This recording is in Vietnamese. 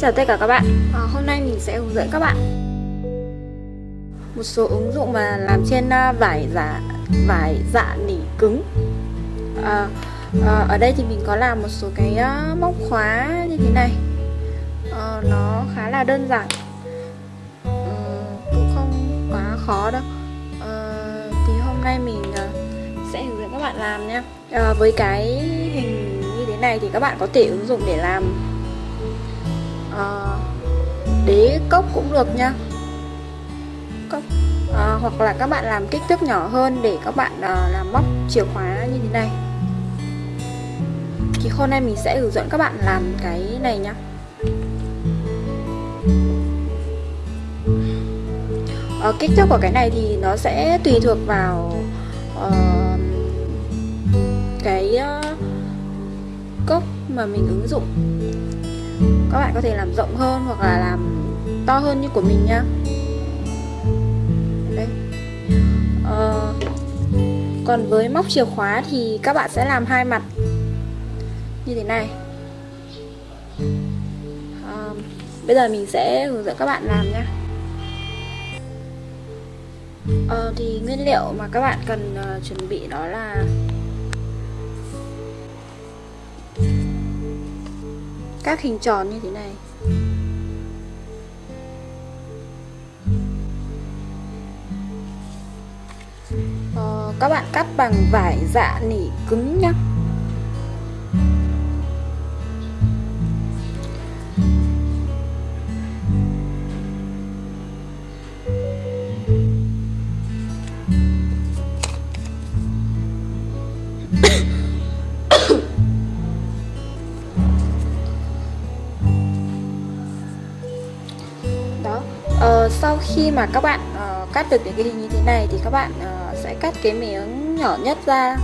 chào tất cả các bạn. À, Hôm nay mình sẽ hướng dẫn các bạn. Một số ứng dụng mà làm trên ờ, vải giả vải dạ nỉ cứng. À, à, Ở đây thì mình có làm một số cái uh, móc khóa như thế này. À, Nó khá là đơn giản. À, Cũng không quá khó đâu. À, Thì hôm nay mình uh, sẽ hướng dẫn các bạn làm nha. À, Với cái hình như thế này thì các bạn có thể ứng dụng để làm à, đế cốc cũng được nha. Cốc à, hoặc là các bạn làm kích thước nhỏ hơn để các bạn à, làm móc chìa khóa như thế này. Thì hôm nay mình sẽ hướng dẫn các bạn làm cái này nhá. À, kích thước của cái này thì nó sẽ tùy thuộc vào uh, cái uh, cốc mà mình ứng dụng các bạn có thể làm rộng hơn hoặc là làm to hơn như của mình nhá. Đây. Ờ, còn với móc chìa khóa thì các bạn sẽ làm hai mặt. Như thế này. À, bây giờ mình sẽ hướng dẫn các bạn làm nhá. Ờ, thì nguyên liệu mà các bạn cần uh, chuẩn bị đó là các hình tròn như thế này. Ờ, các bạn cắt bằng vải dạ nỉ cứng nhá. Sau khi mà các bạn uh, cắt được những cái hình như thế này thì các bạn uh, sẽ cắt cái miếng nhỏ nhất ra.